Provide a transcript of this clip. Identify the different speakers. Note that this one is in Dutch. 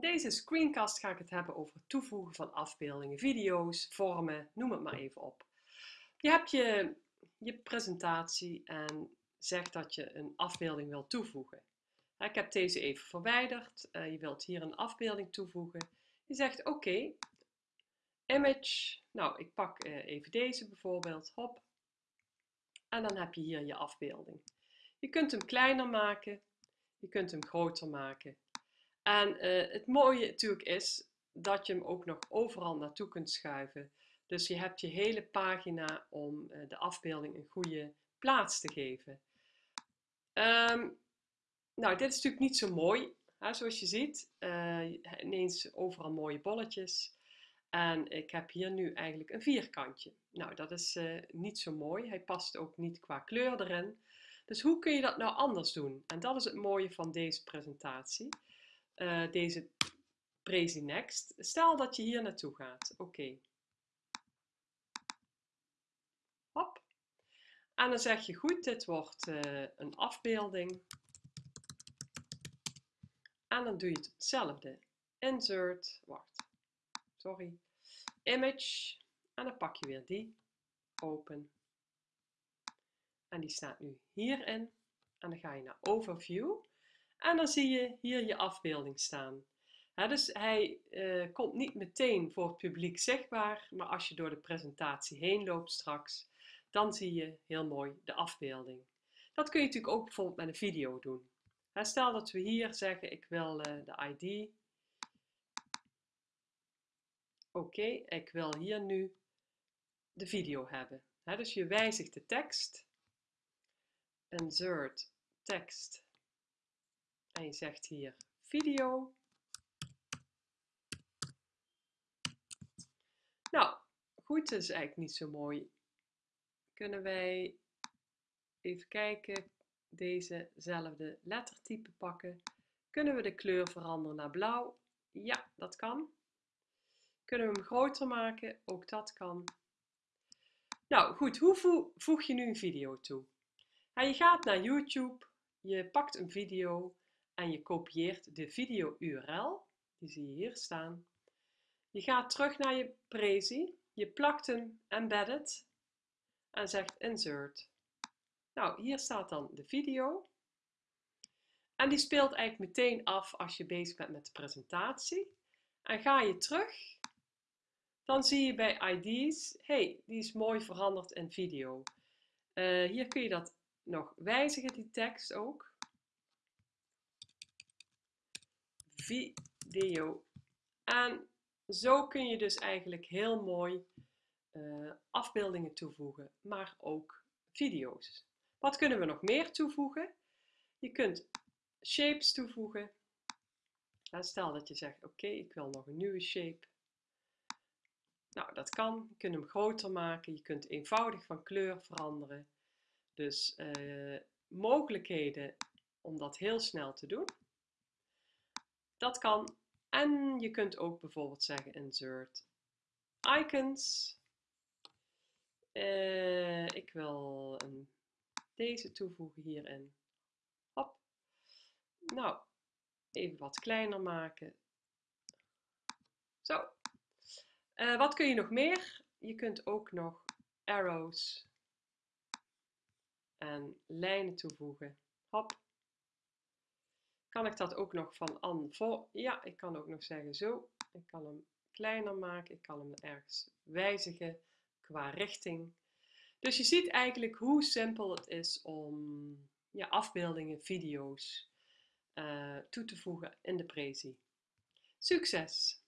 Speaker 1: In deze screencast ga ik het hebben over het toevoegen van afbeeldingen, video's, vormen, noem het maar even op. Je hebt je, presentatie en zegt dat je een afbeelding wilt toevoegen. Ik heb deze even verwijderd. Eh, je wilt hier een afbeelding toevoegen. Je zegt oké, image. Nou, ik pak eh, even deze bijvoorbeeld. Hop. En dan heb je hier je afbeelding. Je kunt hem kleiner maken. Je kunt hem groter maken. En uh, het mooie natuurlijk is dat je hem ook nog overal naartoe kunt schuiven. Dus je hebt je hele pagina om uh, de afbeelding een goede plaats te geven. Um, nou, dit is natuurlijk niet zo mooi. Hè, zoals je ziet, uh, ineens overal mooie bolletjes. En ik heb hier nu eigenlijk een vierkantje. Nou, dat is niet zo mooi. Hij past ook niet qua kleur erin. Dus hoe kun je dat nou anders doen? En dat is het mooie van deze presentatie uh, deze Prezi Next. Stel dat je hier naartoe gaat. Oké. Hop. En dan zeg je goed, dit wordt uh, een afbeelding. En dan doe je hetzelfde. Insert, wacht, sorry, image. En dan pak je weer die, open. En die staat nu hierin. En dan ga je naar overview. En dan zie je hier je afbeelding staan. dus hij uh, komt niet meteen voor het publiek zichtbaar, maar als je door de presentatie heen loopt straks, dan zie je heel mooi de afbeelding. Dat kun je natuurlijk ook bijvoorbeeld met een video doen. stel dat we hier zeggen, ik wil uh, de ID. Oké, ik wil hier nu de video hebben. dus je wijzigt de tekst. Insert tekst en je zegt hier video. Nou, goed, dat is eigenlijk niet zo mooi. Kunnen wij even kijken, dezezelfde lettertype pakken. Kunnen we de kleur veranderen naar blauw? Ja, dat kan. Kunnen we hem groter maken? Ook dat kan. Nou goed, hoe voeg je nu een video toe? je gaat naar YouTube, je pakt een video en je kopieert de video URL, die zie je hier staan. Je gaat terug naar je Prezi, je plakt hem embedded en zegt insert. Nou, hier staat dan de video. En die speelt eigenlijk meteen af als je bezig bent met de presentatie. En ga je terug, dan zie je bij ID's, hey, die is mooi veranderd in video. Uh, hier kun je dat nog wijzigen, die tekst ook. Video. En zo kun je dus eigenlijk heel mooi uh, afbeeldingen toevoegen, maar ook video's. Wat kunnen we nog meer toevoegen? Je kunt shapes toevoegen. stel dat je zegt, oké, ik wil nog een nieuwe shape. Nou, dat kan. Je kunt hem groter maken. Je kunt eenvoudig van kleur veranderen. Dus uh, mogelijkheden om dat heel snel te doen. Dat kan. En je kunt ook bijvoorbeeld zeggen insert icons. Uh, ik wil een, deze toevoegen hierin. Hop. Nou, even wat kleiner maken. Zo. Uh, wat kun je nog meer? Je kunt ook nog arrows en lijnen toevoegen. Hop. Kan ik dat ook nog van an voor? Ja, ik kan ook nog zeggen zo. Ik kan hem kleiner maken. Ik kan hem ergens wijzigen qua richting. Dus je ziet eigenlijk hoe simpel het is om ja, afbeeldingen, video's uh, toe te voegen in de Prezi. Succes!